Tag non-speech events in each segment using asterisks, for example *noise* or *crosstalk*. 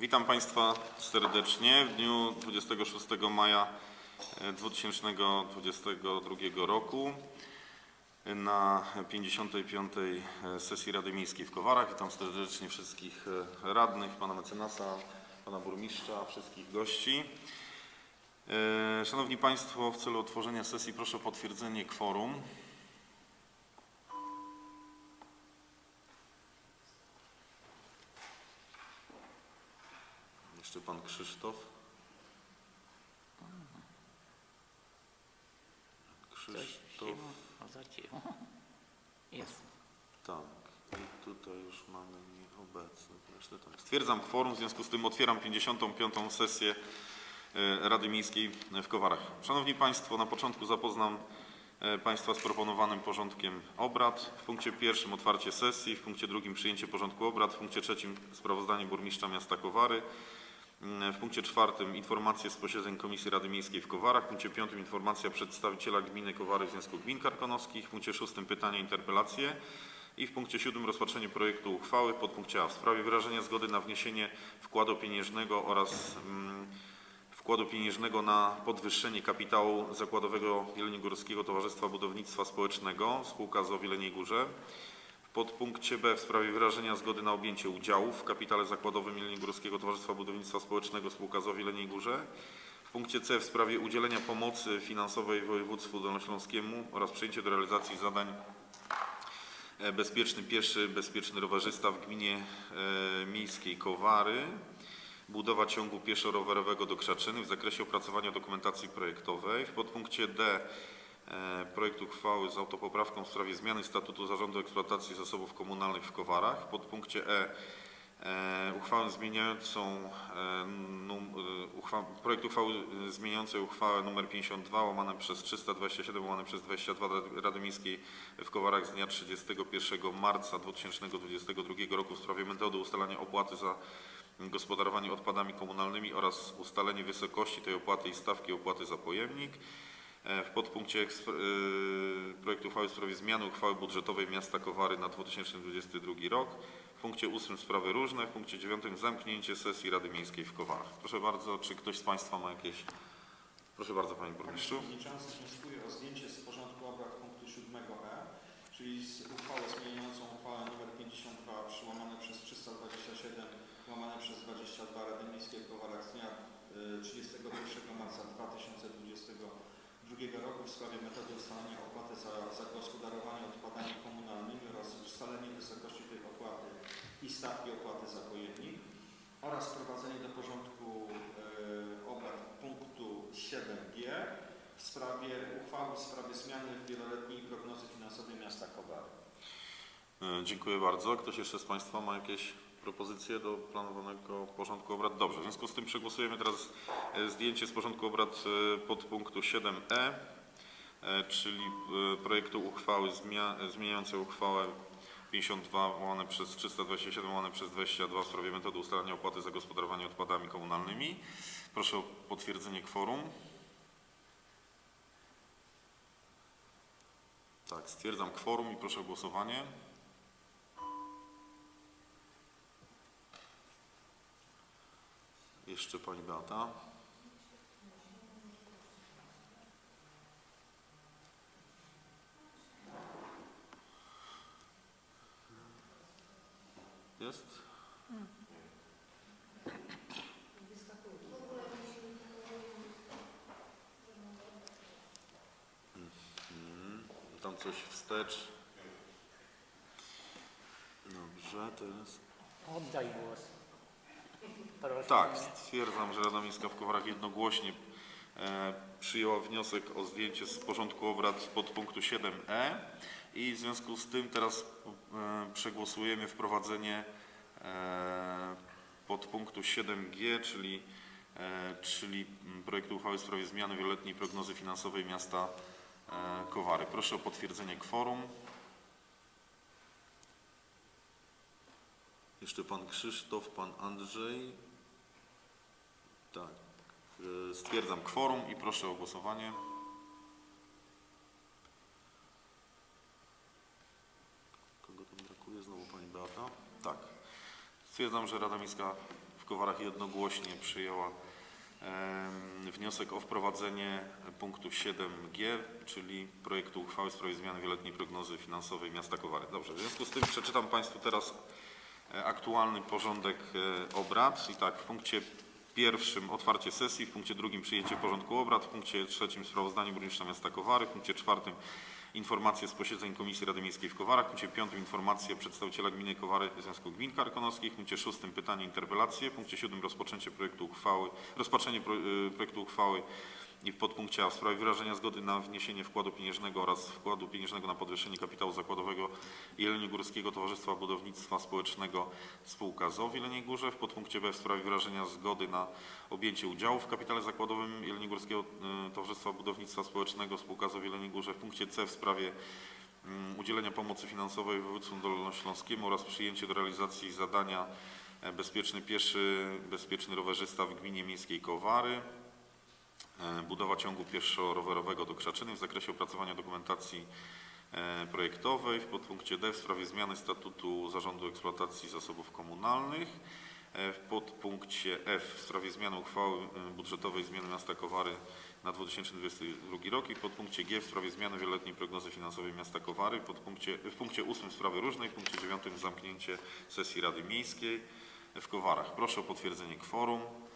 Witam Państwa serdecznie w dniu 26 maja e, 2022 roku na 55. sesji Rady Miejskiej w Kowarach. Witam serdecznie wszystkich e, radnych, pana mecenasa, pana burmistrza, wszystkich gości. E, Szanowni Państwo, w celu otworzenia sesji proszę o potwierdzenie kworum. Jeszcze pan Krzysztof. Krzysztof, no. Jest. tak. I tutaj już mamy nieobecnych. Resztę tak. Stwierdzam kworum, w związku z tym otwieram 55. sesję e, Rady Miejskiej w Kowarach. Szanowni Państwo, na początku zapoznam e, Państwa z proponowanym porządkiem obrad. W punkcie pierwszym otwarcie sesji, w punkcie drugim przyjęcie porządku obrad, w punkcie trzecim sprawozdanie burmistrza miasta Kowary, W punkcie czwartym informacje z posiedzeń Komisji Rady Miejskiej w Kowarach. W punkcie piątym informacja przedstawiciela gminy Kowary w Związku Gmin Karkonoskich. W punkcie szóstym pytania, interpelacje. I w punkcie siódmym rozpatrzenie projektu uchwały w podpunkcie A w sprawie wyrażenia zgody na wniesienie wkładu pieniężnego oraz mm, wkładu pieniężnego na podwyższenie kapitału zakładowego Jeleniogórskiego Towarzystwa Budownictwa Społecznego spółka z o Wieleniej Górze. Podpunkcie B w sprawie wyrażenia zgody na objęcie udziałów w kapitale zakładowym Jeleniogórskiego Towarzystwa Budownictwa Społecznego spółka z o Wieleniej Górze. W punkcie C w sprawie udzielenia pomocy finansowej województwu dolnośląskiemu oraz przyjęcie do realizacji zadań e, bezpieczny pieszy, bezpieczny rowerzysta w gminie e, miejskiej Kowary. Budowa ciągu pieszo-rowerowego do Krzaczyny w zakresie opracowania dokumentacji projektowej. W podpunkcie D projekt uchwały z autopoprawką w sprawie zmiany statutu Zarządu Eksploatacji Zasobów Komunalnych w Kowarach. W podpunkcie E e, uchwałę zmieniającą e, num, e, uchwa, projekt uchwały e, zmieniającej uchwałę nr 52 łamane przez 327 łamane przez 22 Rady- Rady Miejskiej w Kowarach z dnia 31 marca 2022 roku w sprawie metody ustalania opłaty za gospodarowanie odpadami komunalnymi oraz ustalenie wysokości tej opłaty i stawki opłaty za pojemnik. E, W podpunkcie y, projektu uchwały w sprawie zmiany uchwały budżetowej miasta Kowary na 2022 rok. W punkcie ósmym sprawy różne. W punkcie dziewiątym zamknięcie sesji Rady Miejskiej w Kowarach. Proszę bardzo, czy ktoś z Państwa ma jakieś... Proszę bardzo Panie Burmistrzu. Przewodniczący wnioskuje o zdjęcie z porządku obrad punktu 7e, czyli z uchwałę zmieniającą uchwałę nr 52 przyłamane przez 327 łamane przez 22 Rady Miejskiej w Kowarach z dnia y, 31 marca 2022 roku w sprawie metody ustalania opłaty za zagospodarowanie odpadami komunalnymi oraz ustalenie wysokości tej opłaty i stawki opłaty za pojemnik oraz wprowadzenie do porządku y, obrad punktu 7g w sprawie uchwały w sprawie zmiany wieloletniej prognozy finansowej miasta Kowary. E, Dziękuję bardzo. Ktoś jeszcze z Państwa ma jakieś propozycje do planowanego porządku obrad? Dobrze, w związku z tym przegłosujemy teraz e, zdjęcie z porządku obrad e, podpunktu 7e, e, czyli projektu uchwały zmieniającej uchwałę 52 łamane przez 327 łamane przez 22 w sprawie metody ustalania opłaty za gospodarowanie odpadami komunalnymi. Proszę o potwierdzenie kworum. Tak, stwierdzam kworum i proszę o głosowanie. Jeszcze pani Beata. Jest? Tam coś wstecz. Dobrze, teraz. Oddaj głos. Tak, stwierdzam, że Rada Miejska w Kowarach jednogłośnie e, przyjęła wniosek o zdjęcie z porządku obrad podpunktu 7e i w związku z tym teraz e, przegłosujemy wprowadzenie e, podpunktu 7g, czyli, e, czyli projektu uchwały w sprawie zmiany wieloletniej prognozy finansowej miasta e, Kowary. Proszę o potwierdzenie kworum. Jeszcze pan Krzysztof, pan Andrzej. Tak. E, Stwierdzam kworum i proszę o głosowanie. Kogo tam brakuje? Znowu pani Beata. Tak. Stwierdzam, że Rada Miejska Kowarach jednogłośnie przyjęła wniosek o wprowadzenie punktu 7g, czyli projektu uchwały w sprawie zmiany wieloletniej prognozy finansowej miasta Kowary. Dobrze, w związku z tym przeczytam Państwu teraz aktualny porządek e, obrad. I tak, w punkcie pierwszym otwarcie sesji, w punkcie drugim przyjęcie porządku obrad, w punkcie trzecim sprawozdanie burmistrza miasta Kowary, w punkcie czwartym informacje z posiedzeń Komisji Rady Miejskiej w Kowarach, w punkcie piątym informacje przedstawiciela gminy Kowary Związku Gmin Karkonoskich, w punkcie szóstym pytanie interpelacje, w punkcie siódmym rozpoczęcie projektu uchwały, rozpatrzenie y, projektu uchwały i w podpunkcie A w sprawie wyrażenia zgody na wniesienie wkładu pieniężnego oraz wkładu pieniężnego na podwyższenie kapitału zakładowego Jeleniogórskiego Towarzystwa Budownictwa Społecznego Spółka ZOW w Jeleniej Górze, w podpunkcie B w sprawie wyrażenia zgody na objęcie udziału w kapitale zakładowym Jeleniogórskiego y, Towarzystwa Budownictwa Społecznego Spółka ZOW w Jeleniej Górze, w punkcie C w sprawie mm, udzielenia pomocy finansowej województwu dolnośląskiemu oraz przyjęcie do realizacji zadania e, bezpieczny pieszy, bezpieczny rowerzysta w gminie miejskiej Kowary. E, Budowa ciągu pieszo-rowerowego do Krzaczyny w zakresie opracowania dokumentacji e, projektowej w podpunkcie D w sprawie zmiany statutu Zarządu Eksploatacji Zasobów Komunalnych. E, W podpunkcie F w sprawie zmiany uchwały budżetowej zmiany miasta Kowary na 2022 rok i w podpunkcie G w sprawie zmiany wieloletniej prognozy finansowej miasta Kowary. W, podpunkcie, w punkcie 8 sprawy różnej, w punkcie 9 zamknięcie sesji Rady Miejskiej w Kowarach. Proszę o potwierdzenie kworum.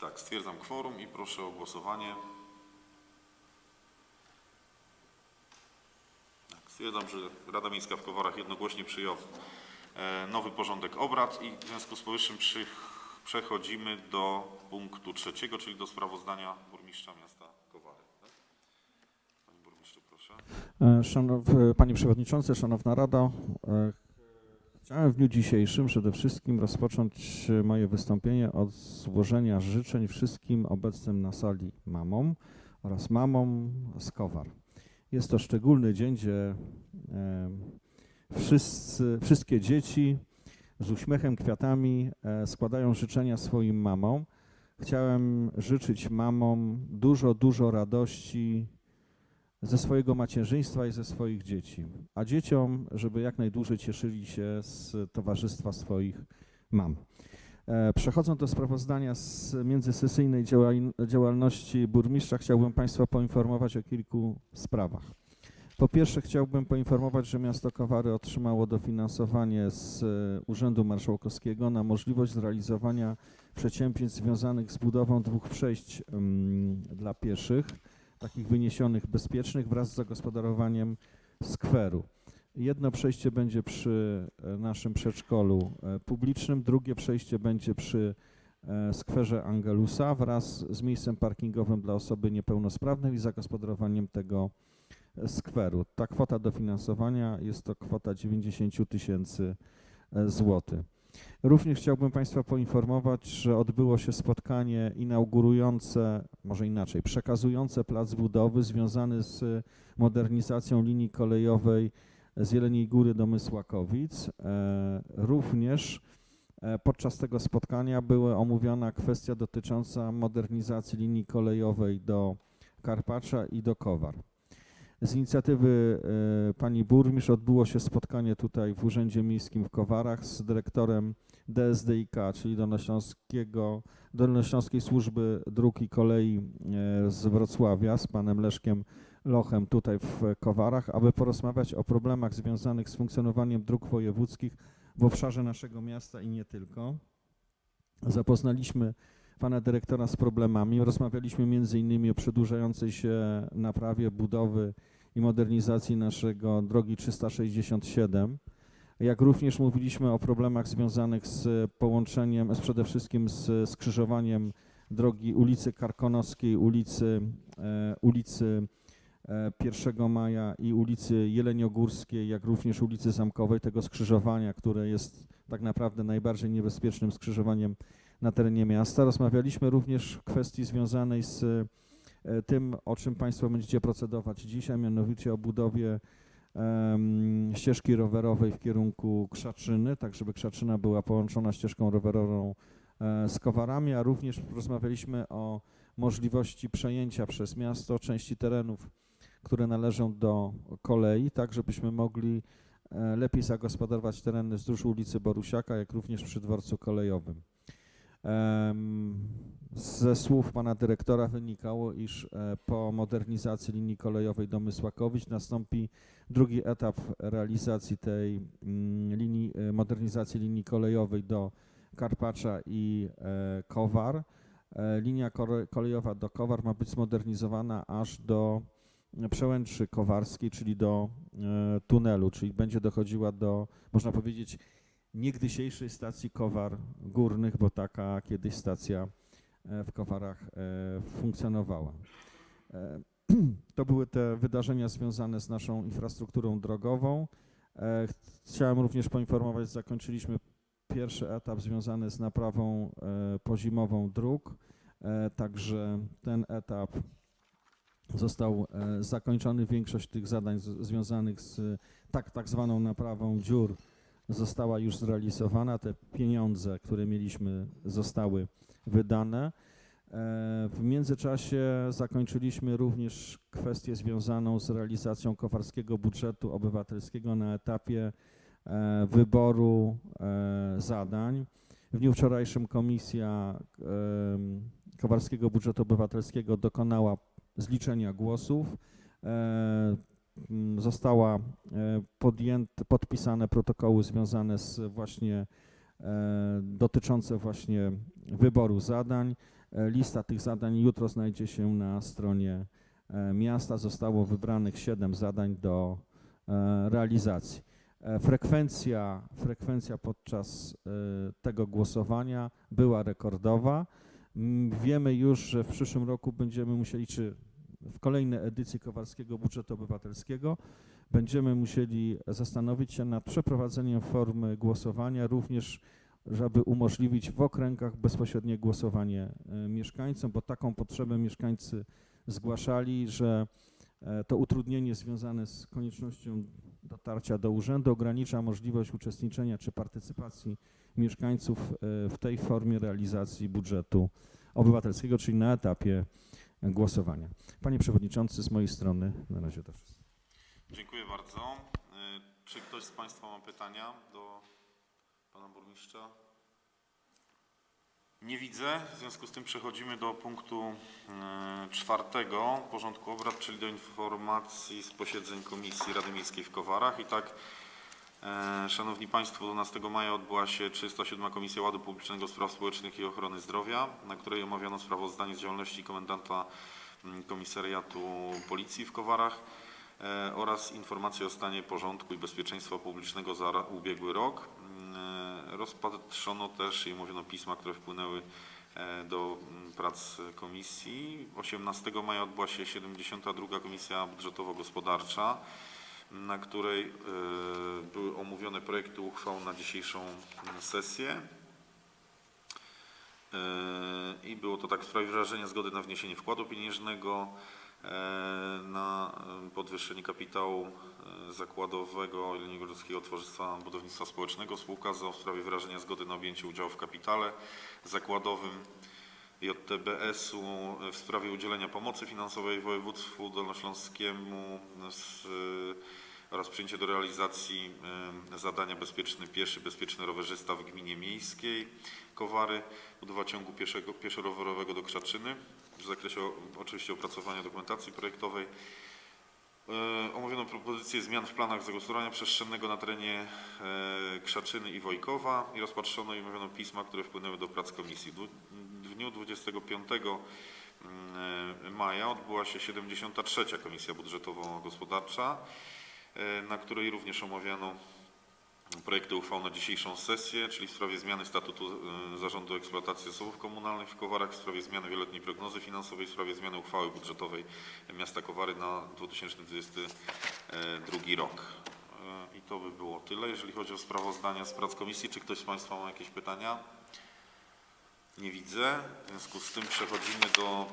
Tak, stwierdzam kworum i proszę o głosowanie. Tak, stwierdzam, że Rada Miejska w Kowarach jednogłośnie przyjęła e, nowy porządek obrad i w związku z powyższym przy, przechodzimy do punktu trzeciego, czyli do sprawozdania burmistrza miasta Kowary. Tak? Panie burmistrzu, proszę. E, Szanow, Panie Przewodniczący, Szanowna Rado, e, chciałem w dniu dzisiejszym przede wszystkim rozpocząć moje wystąpienie od złożenia życzeń wszystkim obecnym na sali mamom oraz mamom z Kowar. Jest to szczególny dzień, gdzie wszyscy, wszystkie dzieci z uśmiechem, kwiatami e, składają życzenia swoim mamom. Chciałem życzyć mamom dużo, dużo radości, ze swojego macierzyństwa i ze swoich dzieci, a dzieciom, żeby jak najdłużej cieszyli się z towarzystwa swoich mam. E, Przechodząc do sprawozdania z międzysesyjnej działalności burmistrza, chciałbym Państwa poinformować o kilku sprawach. Po pierwsze chciałbym poinformować, że miasto Kowary otrzymało dofinansowanie z e, Urzędu Marszałkowskiego na możliwość zrealizowania przedsięwzięć związanych z budową dwóch przejść mm, dla pieszych takich wyniesionych bezpiecznych wraz z zagospodarowaniem skweru. Jedno przejście będzie przy e, naszym przedszkolu e, publicznym, drugie przejście będzie przy e, skwerze Angelusa wraz z miejscem parkingowym dla osoby niepełnosprawnej i zagospodarowaniem tego skweru. Ta kwota dofinansowania jest to kwota 90 tysięcy złotych. Również chciałbym Państwa poinformować, że odbyło się spotkanie inaugurujące, może inaczej, przekazujące plac budowy związany z modernizacją linii kolejowej z Jeleniej Góry do Mysłakowic. E, Również e, podczas tego spotkania była omówiona kwestia dotycząca modernizacji linii kolejowej do Karpacza i do Kowar. Z inicjatywy e, pani burmistrz odbyło się spotkanie tutaj w Urzędzie Miejskim w Kowarach z dyrektorem DSDIK, czyli Dolnośląskiego, Dolnośląskiej Służby Dróg i Kolei e, z Wrocławia, z panem Leszkiem Lochem tutaj w Kowarach, aby porozmawiać o problemach związanych z funkcjonowaniem dróg wojewódzkich w obszarze naszego miasta i nie tylko. Zapoznaliśmy pana dyrektora z problemami. Rozmawialiśmy między innymi o przedłużającej się naprawie budowy i modernizacji naszego drogi 367. Jak również mówiliśmy o problemach związanych z połączeniem, z przede wszystkim z skrzyżowaniem drogi ulicy Karkonoskiej, ulicy, e, ulicy e, 1 Maja i ulicy Jeleniogórskiej, jak również ulicy Zamkowej, tego skrzyżowania, które jest tak naprawdę najbardziej niebezpiecznym skrzyżowaniem na terenie miasta. Rozmawialiśmy również w kwestii związanej z e, tym, o czym Państwo będziecie procedować dzisiaj, mianowicie o budowie ścieżki rowerowej w kierunku Krzaczyny, tak żeby Krzaczyna była połączona ścieżką rowerową e, z Kowarami, a również rozmawialiśmy o możliwości przejęcia przez miasto części terenów, które należą do kolei, tak żebyśmy mogli e, lepiej zagospodarować tereny wzdłuż ulicy Borusiaka, jak również przy dworcu kolejowym. Ze słów pana dyrektora wynikało, iż e, po modernizacji linii kolejowej do Mysłakowic nastąpi drugi etap realizacji tej mm, linii, e, modernizacji linii kolejowej do Karpacza i e, Kowar. Linia kolejowa do Kowar ma być zmodernizowana aż do przełęczy kowarskiej, czyli do tunelu, czyli będzie dochodziła do, można powiedzieć, niegdysiejszej stacji Kowar Górnych, bo taka kiedyś stacja e, w Kowarach e, funkcjonowała. E, *clears throat* To były te wydarzenia związane z naszą infrastrukturą drogową. Chciałem również poinformować, że zakończyliśmy pierwszy etap związany z naprawą pozimową dróg, także ten etap został zakończony. Większość tych zadań związanych z tak, tak zwaną naprawą dziur została już zrealizowana. Te pieniądze, które mieliśmy, zostały wydane. E, W międzyczasie zakończyliśmy również kwestię związaną z realizacją kowarskiego budżetu obywatelskiego na etapie e, wyboru e, zadań. W dniu wczorajszym Komisja Kowarskiego Budżetu Obywatelskiego dokonała zliczenia głosów. E, m, Została e, podjęte, podpisane protokoły związane z właśnie e, dotyczące właśnie wyboru zadań. E, Lista tych zadań jutro znajdzie się na stronie miasta. Zostało wybranych siedem zadań do realizacji. Frekwencja, frekwencja podczas tego głosowania była rekordowa. Mm, Wiemy już, że w przyszłym roku będziemy musieli, czy w kolejnej edycji Kowalskiego Budżetu Obywatelskiego. Będziemy musieli zastanowić się nad przeprowadzeniem formy głosowania, również żeby umożliwić w okręgach bezpośrednie głosowanie e, mieszkańcom, bo taką potrzebę mieszkańcy zgłaszali, że e, to utrudnienie związane z koniecznością dotarcia do urzędu ogranicza możliwość uczestniczenia czy partycypacji mieszkańców e, w tej formie realizacji budżetu obywatelskiego, czyli na etapie głosowania. Panie Przewodniczący, z mojej strony na razie to wszystko. Dziękuję bardzo. Y, Czy ktoś z Państwa ma pytania do Pana Burmistrza? Nie widzę. W związku z tym przechodzimy do punktu y, czwartego porządku obrad, czyli do informacji z posiedzeń Komisji Rady Miejskiej w Kowarach. I tak, Szanowni Państwo, 12 maja odbyła się 307 Komisja Ładu Publicznego Spraw Społecznych i Ochrony Zdrowia, na której omawiano sprawozdanie z działalności komendanta mm, Komisariatu Policji w Kowarach e, oraz informacje o stanie porządku i bezpieczeństwa publicznego za ubiegły rok. E, Rozpatrzono też i omówiono pisma, które wpłynęły e, do mm, prac komisji. 18 maja odbyła się 72. Komisja Budżetowo-Gospodarcza, na której e, były omówione projekty uchwał na dzisiejszą sesję. E, I było to tak w sprawie wyrażenia zgody na wniesienie wkładu pieniężnego e, na e, podwyższenie kapitału zakładowego Jeleniogórskiego Towarzystwa Budownictwa Społecznego spółka ZOO w sprawie wyrażenia zgody na objęcie udziału w kapitale zakładowym JTBS-u w sprawie udzielenia pomocy finansowej województwu dolnośląskiemu z, oraz przyjęcie do realizacji e, zadania bezpieczny pieszy, bezpieczny rowerzysta w gminie miejskiej Kowary, budowa ciągu pieszego, pieszo-rowerowego do Krzaczyny w zakresie oczywiście opracowania dokumentacji projektowej. E, Omówiono propozycję zmian w planach zagospodarowania przestrzennego na terenie e, Krzaczyny i Wojkowa i rozpatrzono i omówiono pisma, które wpłynęły do prac komisji. W dniu 25 mm, maja odbyła się 73. Komisja Budżetowo-Gospodarcza, e, na której również omawiano projekty uchwał na dzisiejszą sesję, czyli w sprawie zmiany statutu e, Zarządu Eksploatacji Zasobów Komunalnych w Kowarach, w sprawie zmiany wieloletniej prognozy finansowej, w sprawie zmiany uchwały budżetowej miasta Kowary na 2022 rok. E, I to by było tyle, jeżeli chodzi o sprawozdania z prac komisji. Czy ktoś z Państwa ma jakieś pytania? Nie widzę. W związku z tym przechodzimy do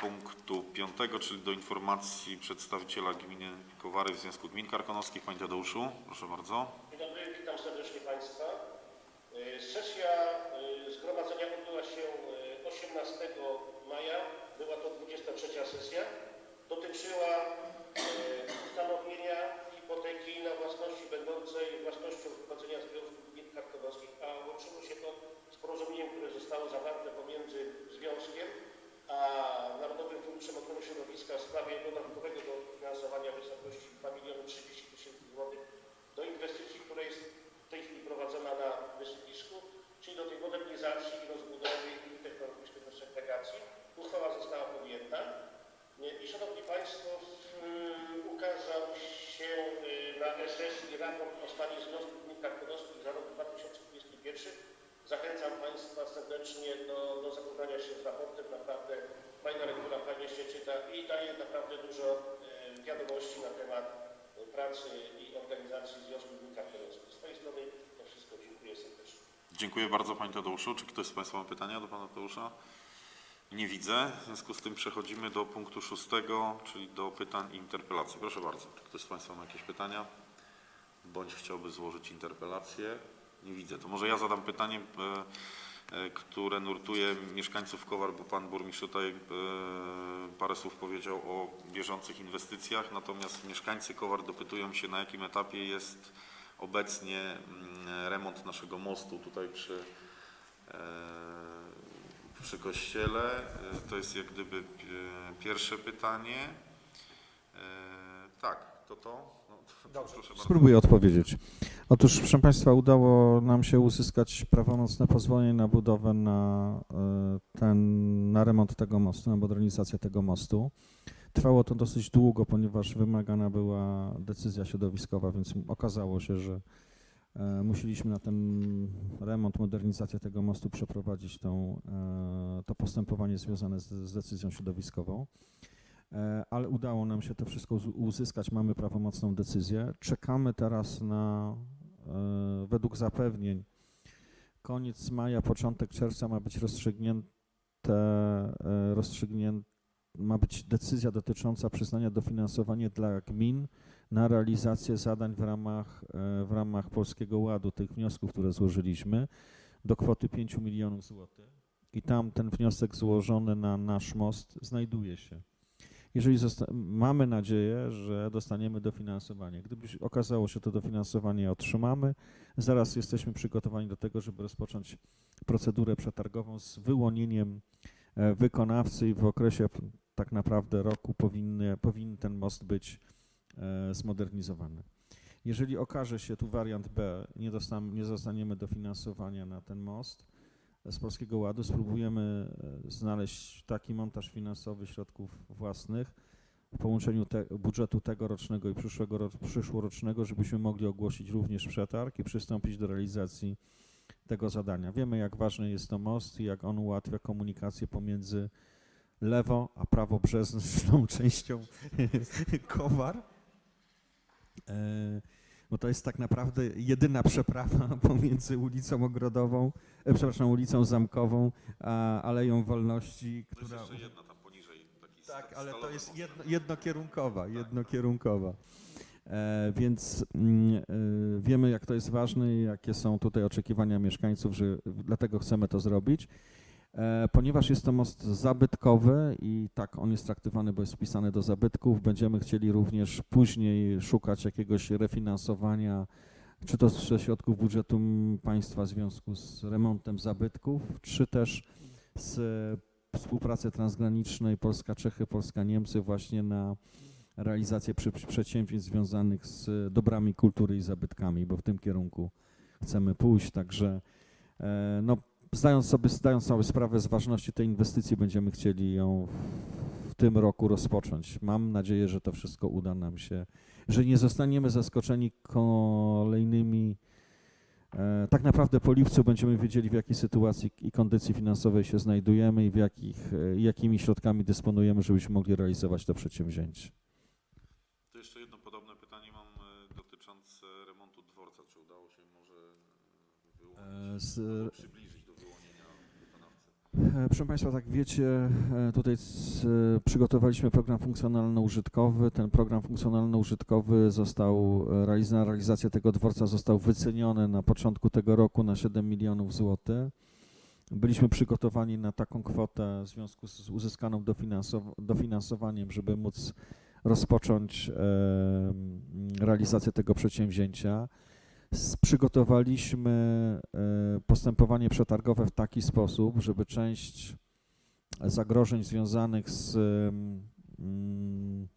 punktu piątego, czyli do informacji przedstawiciela gminy Kowary w Związku Gmin Karkonoskich. Panie Tadeuszu, proszę bardzo. Dzień dobry, witam serdecznie Państwa. Y, Sesja y, zgromadzenia odbyła się y, 18 maja. Była to 23 sesja. Dotyczyła y, ustanowienia hipoteki na własności będącej 6 i raport o stanie Związku Gmin Karkonoskich za rok 2021. Zachęcam Państwa serdecznie do, do zapoznania się z raportem. Naprawdę fajna lektura, fajnie się czyta i daje naprawdę dużo e, wiadomości na temat pracy i organizacji Związku Gmin. Z mojej strony to wszystko. Dziękuję serdecznie. Dziękuję bardzo Panie Tadeuszu. Czy ktoś z Państwa ma pytania do Pana Tadeusza? Nie widzę. W związku z tym przechodzimy do punktu szóstego, czyli do pytań i interpelacji. Proszę bardzo. Czy ktoś z Państwa ma jakieś pytania? Bądź chciałby złożyć interpelację? Nie widzę. To może ja zadam pytanie, e, które nurtuje mieszkańców Kowar, bo Pan Burmistrz tutaj e, parę słów powiedział o bieżących inwestycjach, natomiast mieszkańcy Kowar dopytują się, na jakim etapie jest obecnie mm, remont naszego mostu tutaj przy, e, przy kościele. E, To jest jak gdyby e, pierwsze pytanie. E, Tak, to to. Dobrze. Spróbuję odpowiedzieć. Otóż, proszę Państwa, udało nam się uzyskać prawomocne pozwolenie na budowę na, e, ten, na remont tego mostu, na modernizację tego mostu. Trwało to dosyć długo, ponieważ wymagana była decyzja środowiskowa, więc okazało się, że e, musieliśmy na ten remont, modernizację tego mostu przeprowadzić tą, e, to postępowanie związane z, z decyzją środowiskową. E, ale udało nam się to wszystko uz- uzyskać, mamy prawomocną decyzję. Czekamy teraz na, e, według zapewnień, koniec maja, początek czerwca ma być rozstrzygnięte, e, rozstrzygnięte ma być decyzja dotycząca przyznania dofinansowania dla gmin na realizację zadań w ramach, w ramach Polskiego Ładu, tych wniosków, które złożyliśmy, do kwoty 5 milionów złotych. I tam ten wniosek złożony na nasz most znajduje się. Jeżeli mamy nadzieję, że dostaniemy dofinansowanie. Gdyby okazało się, to dofinansowanie otrzymamy. Zaraz jesteśmy przygotowani do tego, żeby rozpocząć procedurę przetargową z wyłonieniem e, wykonawcy i w okresie tak naprawdę roku powinny, powinien ten most być e, zmodernizowany. Jeżeli okaże się tu wariant B, nie, dostam, nie dostaniemy dofinansowania na ten most z Polskiego Ładu, spróbujemy e, znaleźć taki montaż finansowy środków własnych w połączeniu te, budżetu tegorocznego i przyszłego, ro- przyszłorocznego, żebyśmy mogli ogłosić również przetarg i przystąpić do realizacji tego zadania. Wiemy, jak ważny jest to most i jak on ułatwia komunikację pomiędzy lewo a prawobrzeżną *laughs* częścią *laughs* Kowar. Bo to jest tak naprawdę jedyna przeprawa *laughs* pomiędzy ulicą Ogrodową, e, przepraszam, ulicą Zamkową, a Aleją Wolności, To jest która... jeszcze jedna tam poniżej. Taki Tak, ale to jest jedno, jednokierunkowa, jednokierunkowa. E, więc e, wiemy, jak to jest ważne i jakie są tutaj oczekiwania mieszkańców, że dlatego chcemy to zrobić. E, ponieważ jest to most zabytkowy i tak on jest traktowany, bo jest wpisany do zabytków, będziemy chcieli również później szukać jakiegoś refinansowania, czy to ze środków budżetu państwa w związku z remontem zabytków, czy też z współpracy transgranicznej Polska-Czechy, Polska-Niemcy właśnie na realizację przedsięwzięć związanych z dobrami kultury i zabytkami, bo w tym kierunku chcemy pójść. Także e, no, zdając, sobie, zdając sobie sprawę z ważności tej inwestycji, będziemy chcieli ją w, tym roku rozpocząć. Mam nadzieję, że to wszystko uda nam się, że nie zostaniemy zaskoczeni kolejnymi E, Tak naprawdę po lipcu będziemy wiedzieli, w jakiej sytuacji i kondycji finansowej się znajdujemy i w jakich, e, jakimi środkami dysponujemy, żebyśmy mogli realizować to przedsięwzięcie. To jeszcze jedno podobne pytanie mam e, dotyczące remontu dworca. Czy udało się może wyłonić, z- albo przybliżyć do wyłonienia wykonawcy? E, Proszę Państwa, tak wiecie, e, tutaj e, przygotowaliśmy program funkcjonalno-użytkowy. Ten program funkcjonalno-użytkowy został, e, realiz- na realizację tego dworca został wyceniony na początku tego roku na 7 milionów złotych. Byliśmy przygotowani na taką kwotę w związku z uzyskaną dofinansow- dofinansowaniem, żeby móc rozpocząć e, realizację tego przedsięwzięcia. Przygotowaliśmy e, postępowanie przetargowe w taki sposób, żeby część zagrożeń związanych z mm,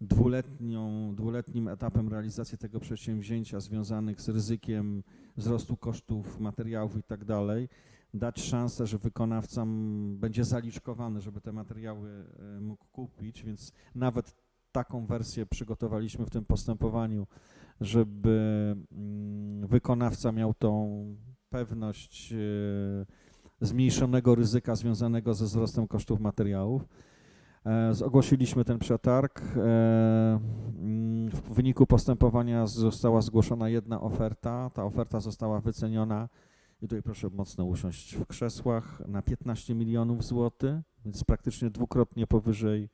dwuletnią, dwuletnim etapem realizacji tego przedsięwzięcia, związanych z ryzykiem wzrostu kosztów materiałów i tak dalej, dać szansę, że wykonawca mm, będzie zaliczkowany, żeby te materiały e, mógł kupić, więc nawet taką wersję przygotowaliśmy w tym postępowaniu, żeby mm, wykonawca miał tą pewność e, zmniejszonego ryzyka związanego ze wzrostem kosztów materiałów. E, Ogłosiliśmy ten przetarg. E, mm, W wyniku postępowania została zgłoszona jedna oferta. Ta oferta została wyceniona, i tutaj proszę mocno usiąść w krzesłach, na 15 milionów złotych, więc praktycznie dwukrotnie powyżej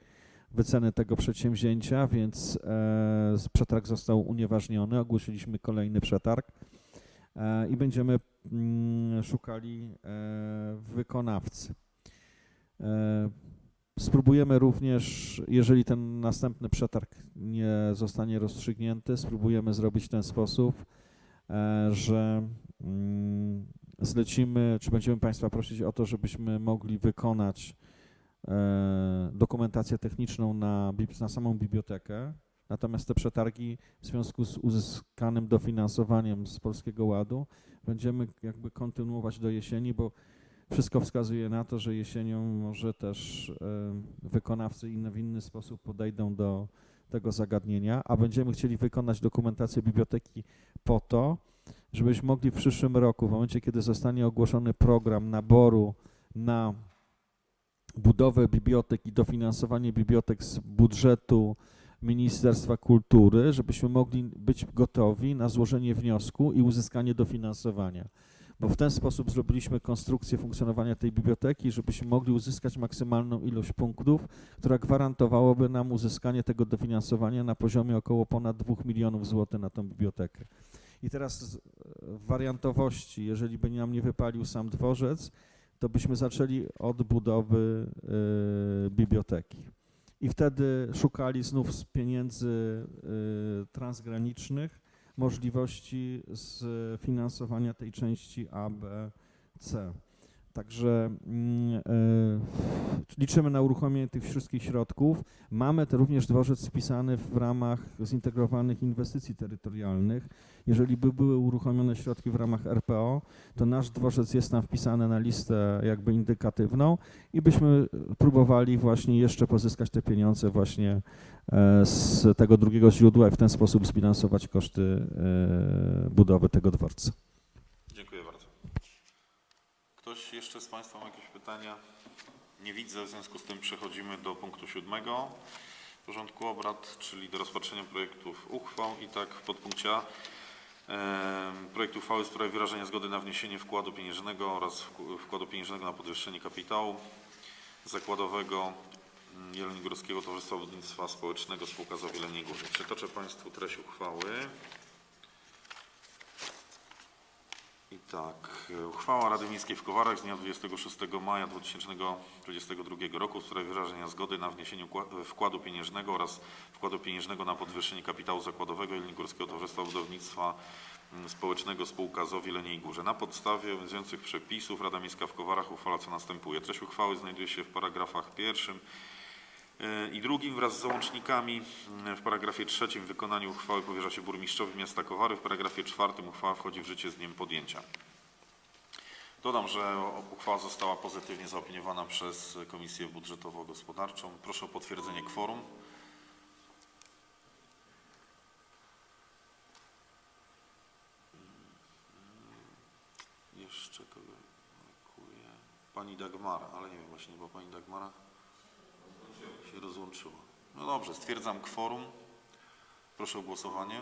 wyceny tego przedsięwzięcia, więc e, przetarg został unieważniony. Ogłosiliśmy kolejny przetarg e, i będziemy mm, szukali e, wykonawcy. Spróbujemy również, jeżeli ten następny przetarg nie zostanie rozstrzygnięty, spróbujemy zrobić w ten sposób, że mm, zlecimy, czy będziemy Państwa prosić o to, żebyśmy mogli wykonać dokumentację techniczną na, na samą bibliotekę. Natomiast te przetargi w związku z uzyskanym dofinansowaniem z Polskiego Ładu będziemy jakby kontynuować do jesieni, bo wszystko wskazuje na to, że jesienią może też e, wykonawcy inny, w inny sposób podejdą do tego zagadnienia, a będziemy chcieli wykonać dokumentację biblioteki po to, żebyśmy mogli w przyszłym roku, w momencie kiedy zostanie ogłoszony program naboru na budowę bibliotek i dofinansowanie bibliotek z budżetu Ministerstwa Kultury, żebyśmy mogli być gotowi na złożenie wniosku i uzyskanie dofinansowania bo w ten sposób zrobiliśmy konstrukcję funkcjonowania tej biblioteki, żebyśmy mogli uzyskać maksymalną ilość punktów, która gwarantowałaby nam uzyskanie tego dofinansowania na poziomie około ponad 2 milionów złotych na tą bibliotekę. I teraz w wariantowości, jeżeli by nam nie wypalił sam dworzec, to byśmy zaczęli od budowy y, biblioteki. I wtedy szukali znów z pieniędzy y, transgranicznych możliwości sfinansowania tej części A, B, C. Także mm, e, liczymy na uruchomienie tych wszystkich środków. Mamy te również dworzec wpisany w ramach zintegrowanych inwestycji terytorialnych. Jeżeli by były uruchomione środki w ramach RPO, to nasz dworzec jest tam wpisany na listę jakby indykatywną i byśmy próbowali właśnie jeszcze pozyskać te pieniądze właśnie e, z tego drugiego źródła i w ten sposób zbilansować koszty e, budowy tego dworca. Ktoś jeszcze z Państwa ma jakieś pytania? Nie widzę, w związku z tym przechodzimy do punktu siódmego porządku obrad, czyli do rozpatrzenia projektów uchwał i tak w podpunkcie A projekt uchwały w sprawie wyrażenia zgody na wniesienie wkładu pieniężnego oraz wk- wkładu pieniężnego na podwyższenie kapitału zakładowego mm, Jeleniogórskiego Towarzystwa Budownictwa Społecznego Spółka z Jeleniej Górze. Przytoczę Państwu treść uchwały. I tak, e, uchwała Rady Miejskiej w Kowarach z dnia 26 maja 2022 roku w sprawie wyrażenia zgody na wniesienie ukła- wkładu pieniężnego oraz wkładu pieniężnego na podwyższenie kapitału zakładowego Jelenigórskiego Towarzystwa Budownictwa mm, Społecznego Spółka ZOW Jeleniej Górze. Na podstawie obowiązujących przepisów Rada Miejska w Kowarach uchwala co następuje. Treść uchwały znajduje się w paragrafach pierwszym, E, i drugim wraz z załącznikami. W paragrafie trzecim wykonanie uchwały powierza się burmistrzowi miasta Kowary. W paragrafie czwartym uchwała wchodzi w życie z dniem podjęcia. Dodam, że uchwała została pozytywnie zaopiniowana przez Komisję Budżetowo-Gospodarczą. Proszę o potwierdzenie kworum. Jeszcze kogo brakuje? Pani Dagmara, ale nie wiem właśnie, bo Pani Dagmara się rozłączyło. No dobrze, stwierdzam kworum. Proszę o głosowanie.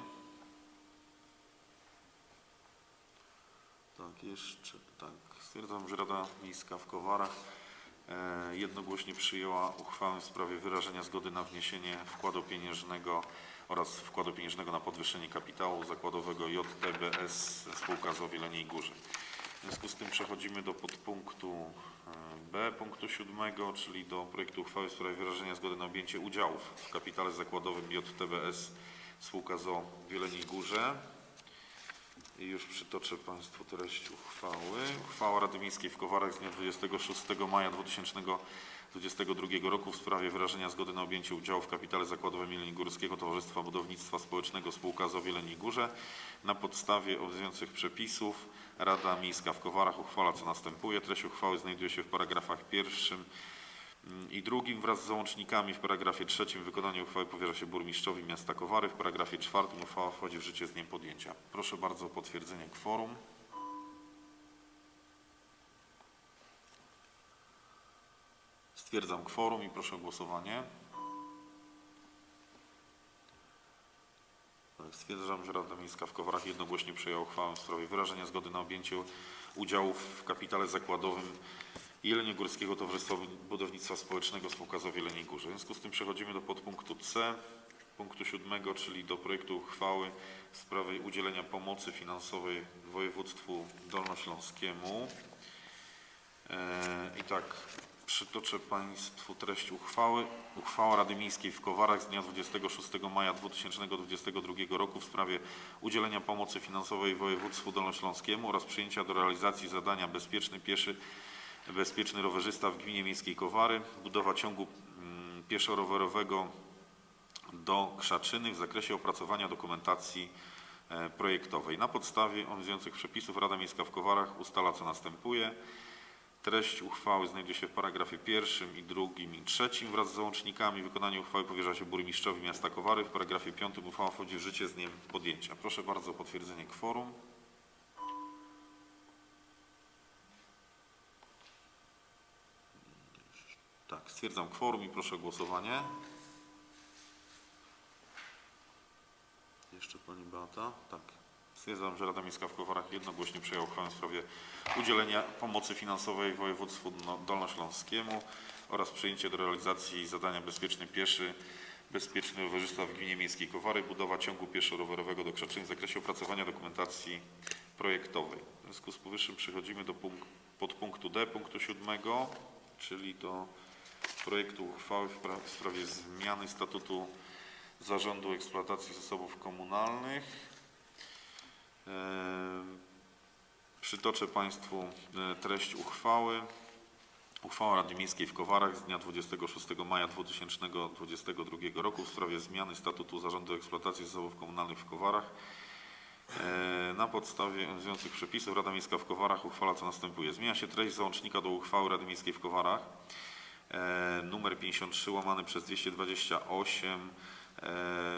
Tak, jeszcze, tak. Stwierdzam, że Rada Miejska w Kowarach e, jednogłośnie przyjęła uchwałę w sprawie wyrażenia zgody na wniesienie wkładu pieniężnego oraz wkładu pieniężnego na podwyższenie kapitału zakładowego JTBS Spółka z Jeleniej Górze. W związku z tym przechodzimy do podpunktu B, punktu siódmego, czyli do projektu uchwały w sprawie wyrażenia zgody na objęcie udziałów w kapitale zakładowym JTBS Spółka ZO w Jeleniej Górze. I już przytoczę Państwu treść uchwały. Uchwała Rady Miejskiej w Kowarach z dnia 26 maja 2022 roku w sprawie wyrażenia zgody na objęcie udziału w kapitale zakładowym Jeleni Górskiego Towarzystwa Budownictwa Społecznego Spółka ZO w Jeleniej Górze. Na podstawie obowiązujących przepisów Rada Miejska w Kowarach uchwala co następuje. Treść uchwały znajduje się w paragrafach pierwszym I drugim wraz z załącznikami w paragrafie trzecim wykonanie uchwały powierza się burmistrzowi miasta Kowary. W paragrafie czwartym uchwała wchodzi w życie z dniem podjęcia. Proszę bardzo o potwierdzenie kworum. Stwierdzam kworum i proszę o głosowanie. Tak, Stwierdzam, że Rada Miejska w Kowarach jednogłośnie przyjęła uchwałę w sprawie wyrażenia zgody na objęcie udziału w kapitale zakładowym Jeleniogórskiego Towarzystwa Budownictwa Społecznego Spółka z Jeleniej Górze. W związku z tym przechodzimy do podpunktu C, punktu siódmego, czyli do projektu uchwały w sprawie udzielenia pomocy finansowej województwu dolnośląskiemu. E, I tak, przytoczę Państwu treść uchwały. Uchwała Rady Miejskiej w Kowarach z dnia 26 maja 2022 roku w sprawie udzielenia pomocy finansowej województwu dolnośląskiemu oraz przyjęcia do realizacji zadania bezpieczny pieszy, bezpieczny rowerzysta w gminie miejskiej Kowary, budowa ciągu mm, pieszo-rowerowego do Krzaczyny w zakresie opracowania dokumentacji e, projektowej. Na podstawie obowiązujących przepisów Rada Miejska w Kowarach ustala co następuje. Treść uchwały znajduje się w paragrafie pierwszym i drugim i trzecim wraz z załącznikami. Wykonanie uchwały powierza się burmistrzowi miasta Kowary. W paragrafie piątym uchwała wchodzi w życie z dniem podjęcia. Proszę bardzo o potwierdzenie kworum. Tak, stwierdzam kworum i proszę o głosowanie. Jeszcze Pani Beata? Tak. Stwierdzam, że Rada Miejska w Kowarach jednogłośnie przyjęła uchwałę w sprawie udzielenia pomocy finansowej województwu no- dolnośląskiemu oraz przyjęcie do realizacji zadania bezpieczny pieszy, bezpieczny rowerzysta w gminie miejskiej Kowary, budowa ciągu pieszo-rowerowego do Krzaczyny w zakresie opracowania dokumentacji projektowej. W związku z powyższym przechodzimy do punkt, podpunktu D, punktu siódmego, czyli do projektu uchwały w sprawie zmiany statutu Zarządu Eksploatacji Zasobów Komunalnych. Eee, Przytoczę Państwu e, treść uchwały. Uchwała Rady Miejskiej w Kowarach z dnia 26 maja 2022 roku w sprawie zmiany statutu Zarządu Eksploatacji Zasobów Komunalnych w Kowarach. E, Na podstawie obowiązujących przepisów Rada Miejska w Kowarach uchwala co następuje. Zmienia się treść załącznika do uchwały Rady Miejskiej w Kowarach e, numer 53 łamany przez 228 e,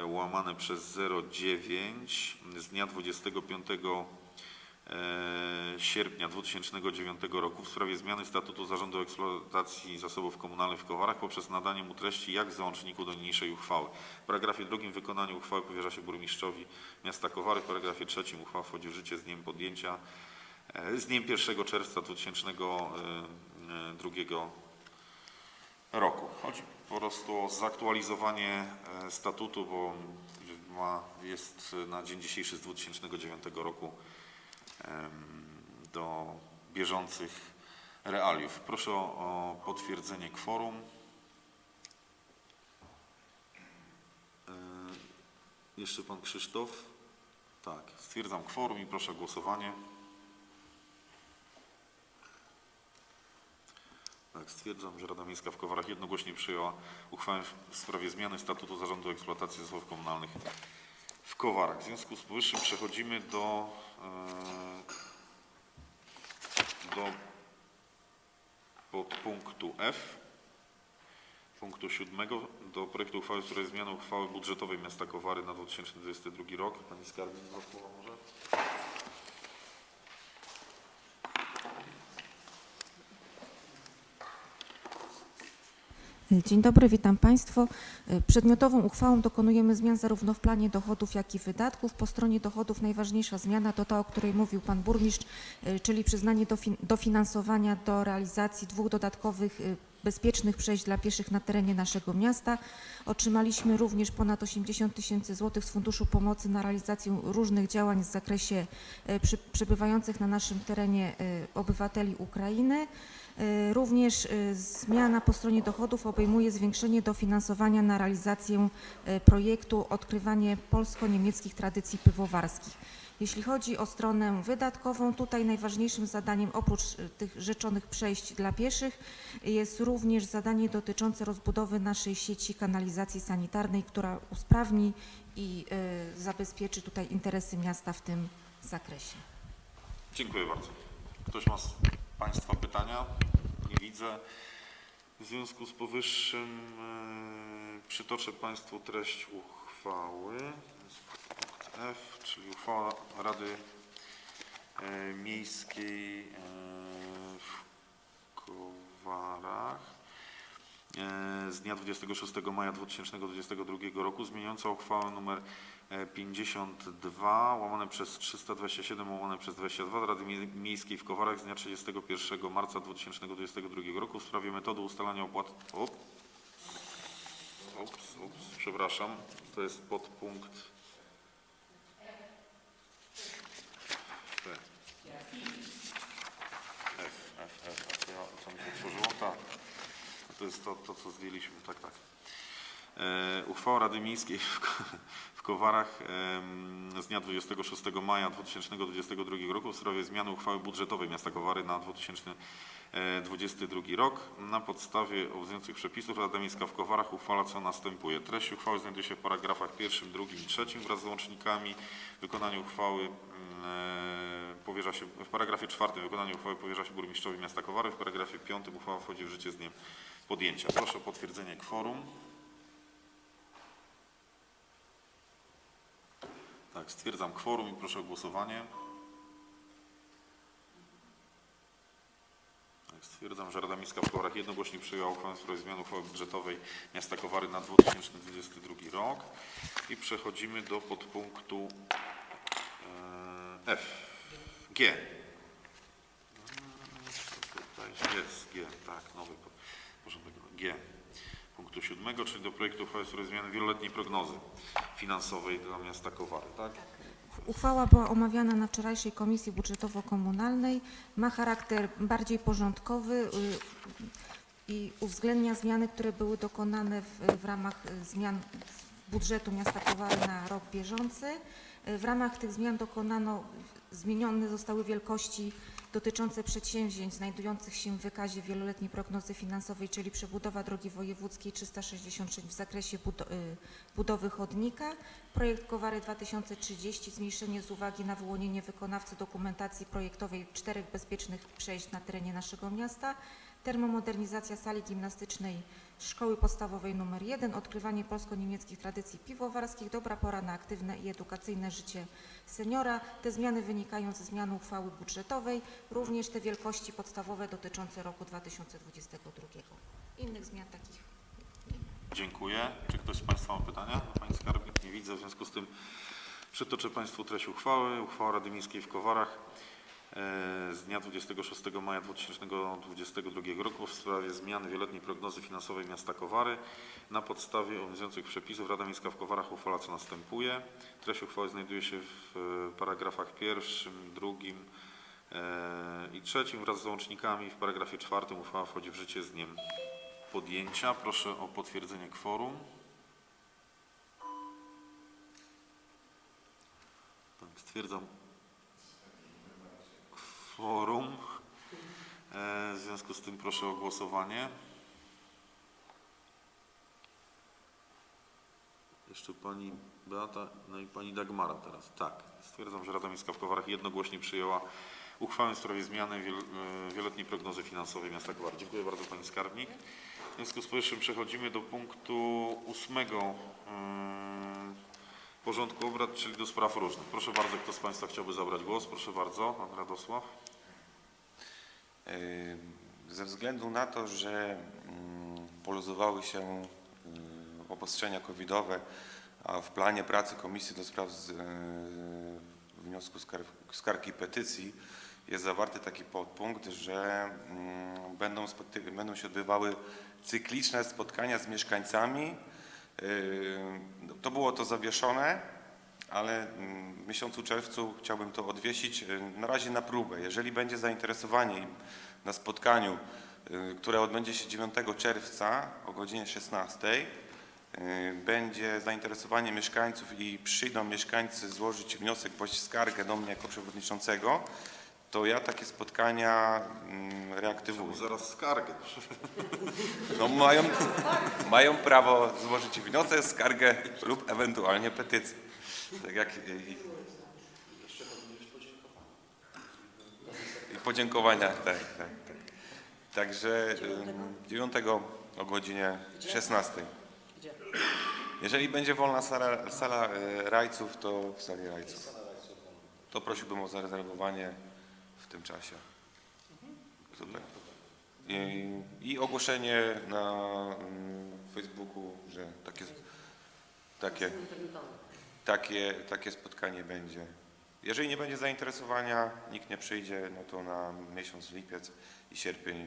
łamane przez 09 z dnia 25 e, sierpnia 2009 roku w sprawie zmiany statutu Zarządu Eksploatacji Zasobów Komunalnych w Kowarach poprzez nadanie mu treści jak w załączniku do niniejszej uchwały. W paragrafie drugim wykonanie uchwały powierza się burmistrzowi miasta Kowary. W paragrafie trzecim uchwała wchodzi w życie z dniem podjęcia e, z dniem 1 czerwca 2002 roku. Chodzi po prostu o zaktualizowanie e, statutu, bo ma, jest na dzień dzisiejszy z 2009 roku do bieżących realiów. Proszę o, o potwierdzenie kworum. E, Jeszcze pan Krzysztof? Tak, stwierdzam kworum i proszę o głosowanie. Tak, stwierdzam, że Rada Miejska w Kowarach jednogłośnie przyjęła uchwałę w sprawie zmiany statutu Zarządu Eksploatacji Zasobów Komunalnych w Kowarach. W związku z powyższym przechodzimy do, e, do podpunktu F, punktu siódmego, do projektu uchwały w sprawie zmiany uchwały budżetowej miasta Kowary na 2022 rok. Pani Skarbnik, dwa słowa może? Dzień dobry, witam Państwa. Przedmiotową uchwałą dokonujemy zmian zarówno w planie dochodów, jak i wydatków. Po stronie dochodów najważniejsza zmiana to ta, o której mówił Pan Burmistrz, y, czyli przyznanie dofi- dofinansowania do realizacji dwóch dodatkowych y, bezpiecznych przejść dla pieszych na terenie naszego miasta. Otrzymaliśmy również ponad 80 tysięcy złotych z Funduszu Pomocy na realizację różnych działań w zakresie przy, przebywających na naszym terenie y, obywateli Ukrainy. Y, Również zmiana po stronie dochodów obejmuje zwiększenie dofinansowania na realizację projektu Odkrywanie polsko-niemieckich tradycji piwowarskich. Jeśli chodzi o stronę wydatkową, tutaj najważniejszym zadaniem oprócz y, tych rzeczonych przejść dla pieszych jest również zadanie dotyczące rozbudowy naszej sieci kanalizacji sanitarnej, która usprawni i y, zabezpieczy tutaj interesy miasta w tym zakresie. Dziękuję bardzo. Ktoś ma z Państwa pytania? Nie widzę. W związku z powyższym e, przytoczę Państwu treść uchwały. F, czyli uchwała Rady e, Miejskiej e, w Kowarach e, z dnia 26 maja 2022 roku zmieniająca uchwałę nr e, 52 łamane przez 327 łamane przez 22 Rady Mie- Miejskiej w Kowarach z dnia 31 marca 2022 roku w sprawie metody ustalania opłat. Op. Ups, ups, przepraszam, to jest podpunkt P. F, F, F, F, ja, co mi się otworzyło? Tak. To jest to, to co zdjęliśmy, tak, tak. E, uchwała Rady Miejskiej w, w Kowarach em, z dnia 26 maja 2022 roku w sprawie zmiany uchwały budżetowej miasta Kowary na 2022 rok. Na podstawie obowiązujących przepisów Rada Miejska w Kowarach uchwala co następuje. Treść uchwały znajduje się w paragrafach pierwszym, drugim i trzecim wraz z łącznikami. Wykonanie uchwały e, powierza się w paragrafie czwartym wykonanie uchwały powierza się burmistrzowi miasta Kowary. W paragrafie piątym uchwała wchodzi w życie z dniem podjęcia. Proszę o potwierdzenie kworum. Tak, stwierdzam kworum i proszę o głosowanie. Tak, stwierdzam, że Rada Miejska w Kowarach jednogłośnie przyjęła uchwałę w sprawie zmiany uchwały budżetowej miasta Kowary na 2022 rok. I przechodzimy do podpunktu e, F. G. Mm, Tutaj jest G, tak, nowy po- porządek. Punktu siódmego, czyli do projektu uchwały w sprawie zmiany wieloletniej prognozy finansowej dla miasta Kowary, tak? Uchwała była omawiana na wczorajszej Komisji Budżetowo-Komunalnej. Ma charakter bardziej porządkowy y, i uwzględnia zmiany, które były dokonane w, w ramach zmian budżetu miasta Kowary na rok bieżący. Y, W ramach tych zmian dokonano, zmienione zostały wielkości dotyczące przedsięwzięć znajdujących się w wykazie wieloletniej prognozy finansowej, czyli przebudowa drogi wojewódzkiej 366 w zakresie y, budowy chodnika, projekt Kowary 2030, zmniejszenie z uwagi na wyłonienie wykonawcy dokumentacji projektowej czterech bezpiecznych przejść na terenie naszego miasta, termomodernizacja sali gimnastycznej Szkoły Podstawowej nr 1, odkrywanie polsko-niemieckich tradycji piwowarskich, dobra pora na aktywne i edukacyjne życie seniora. Te zmiany wynikają ze zmiany uchwały budżetowej, również te wielkości podstawowe dotyczące roku 2022. Innych zmian takich Dziękuję. Czy ktoś z Państwa ma pytania? Pani Skarbnik? Nie widzę. W związku z tym przytoczę Państwu treść uchwały. Uchwała Rady Miejskiej w Kowarach z dnia 26 maja 2022 roku w sprawie zmiany wieloletniej prognozy finansowej miasta Kowary. Na podstawie obowiązujących przepisów Rada Miejska w Kowarach uchwala co następuje. Treść uchwały znajduje się w e, paragrafach pierwszym, drugim e, i trzecim wraz z załącznikami. W paragrafie czwartym uchwała wchodzi w życie z dniem podjęcia. Proszę o potwierdzenie kworum. Stwierdzam kworum. E, W związku z tym proszę o głosowanie. Jeszcze pani Beata, no i pani Dagmara teraz. Tak, stwierdzam, że Rada Miejska w Kowarach jednogłośnie przyjęła uchwałę w sprawie zmiany e, wieloletniej prognozy finansowej miasta Kowar. Dziękuję bardzo pani skarbnik. W związku z powyższym przechodzimy do punktu ósmego mm, porządku obrad, czyli do spraw różnych. Proszę bardzo, kto z Państwa chciałby zabrać głos? Proszę bardzo, pan Radosław. Ze względu na to, że mm, poluzowały się obostrzenia covidowe, a w planie pracy Komisji do Spraw yy, wniosku skar- skargi i petycji jest zawarty taki podpunkt, że mm, będą, będą się odbywały cykliczne spotkania z mieszkańcami. Yy, To było to zawieszone, ale mm, w miesiącu czerwcu chciałbym to odwiesić y, na razie na próbę. Jeżeli będzie zainteresowanie na spotkaniu, y, które odbędzie się 9 czerwca o godzinie 16, y, będzie zainteresowanie mieszkańców i przyjdą mieszkańcy złożyć wniosek bądź skargę do mnie jako przewodniczącego, to ja takie spotkania mm, reaktywuję. Zaraz skargę. No mają, mają prawo złożyć wniosek, skargę lub ewentualnie petycję. Tak jak i, i podziękowania, tak, tak, tak. Także y, 9 o godzinie 16. Gdzie? Jeżeli będzie wolna sala, sala y, rajców, to w sali rajców. To prosiłbym o zarezerwowanie tym czasie. Super. I, i ogłoszenie na mm, Facebooku, że takie, takie, takie, takie spotkanie będzie. Jeżeli nie będzie zainteresowania, nikt nie przyjdzie, no to na miesiąc lipiec i sierpień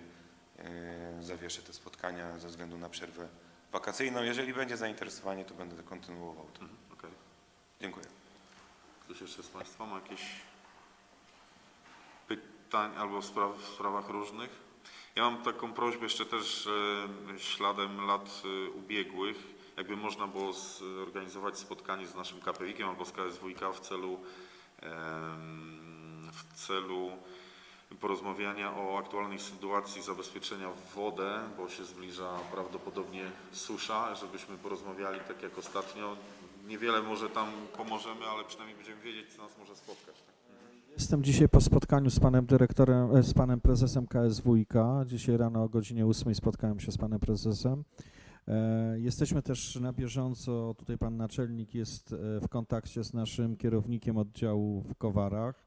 yy, zawieszę te spotkania ze względu na przerwę wakacyjną. Jeżeli będzie zainteresowanie, to będę kontynuował to. Mhm, okej. Dziękuję. Ktoś jeszcze z Państwa ma jakieś pytań albo spraw, w sprawach różnych? Ja mam taką prośbę jeszcze też śladem lat e, ubiegłych, jakby można było zorganizować spotkanie z naszym KPWikiem albo z KSWiK w celu, w celu porozmawiania o aktualnej sytuacji zabezpieczenia w wodę, bo się zbliża prawdopodobnie susza, żebyśmy porozmawiali tak jak ostatnio. Niewiele może tam pomożemy, ale przynajmniej będziemy wiedzieć, co nas może spotkać. Jestem dzisiaj po spotkaniu z panem dyrektorem, e, z panem prezesem KSWiK. Dzisiaj rano o godzinie 8 spotkałem się z panem prezesem. E, Jesteśmy też na bieżąco, tutaj pan naczelnik jest e, w kontakcie z naszym kierownikiem oddziału w Kowarach.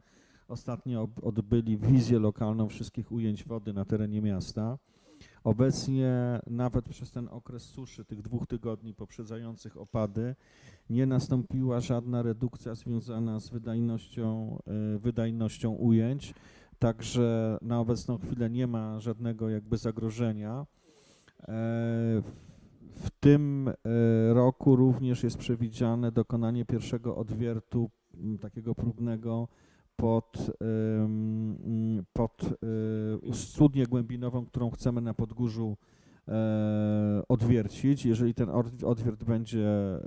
Ostatnio odbyli wizję lokalną wszystkich ujęć wody na terenie miasta. Obecnie nawet przez ten okres suszy, tych dwóch tygodni poprzedzających opady, nie nastąpiła żadna redukcja związana z wydajnością, e, wydajnością ujęć, także na obecną chwilę nie ma żadnego jakby zagrożenia. E, W tym e, roku również jest przewidziane dokonanie pierwszego odwiertu takiego próbnego pod, pod e, studnię głębinową, którą chcemy na Podgórzu e, odwiercić. Jeżeli ten od- odwiert będzie e,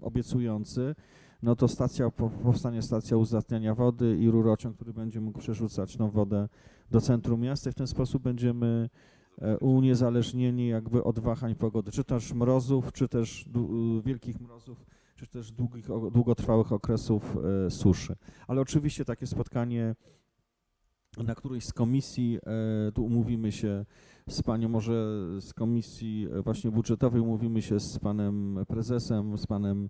obiecujący, no to stacja, po- powstanie stacja uzdatniania wody i rurociąg, który będzie mógł przerzucać tą wodę do centrum miasta i w ten sposób będziemy e, uniezależnieni jakby od wahań pogody, czy też mrozów, czy też wielkich mrozów, czy też długich, długotrwałych okresów e, suszy. Ale oczywiście takie spotkanie na którejś z komisji, e, tu umówimy się z panią, może z komisji e, właśnie budżetowej, umówimy się z panem prezesem, z panem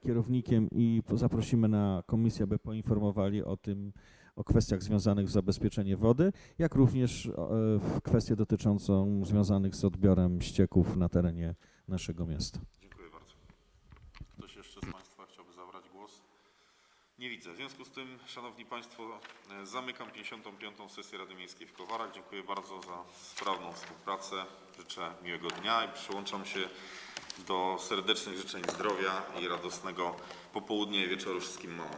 kierownikiem i zaprosimy na komisję, aby poinformowali o tym, o kwestiach związanych z zabezpieczeniem wody, jak również w kwestię dotyczącą związanych z odbiorem ścieków na terenie naszego miasta. Dziękuję bardzo. Ktoś jeszcze z Państwa chciałby zabrać głos? Nie widzę. W związku z tym, Szanowni Państwo, e, zamykam 55. sesję Rady Miejskiej w Kowarach. Dziękuję bardzo za sprawną współpracę. Życzę miłego dnia i przyłączam się do serdecznych życzeń zdrowia i radosnego popołudnia i wieczoru wszystkim mamom.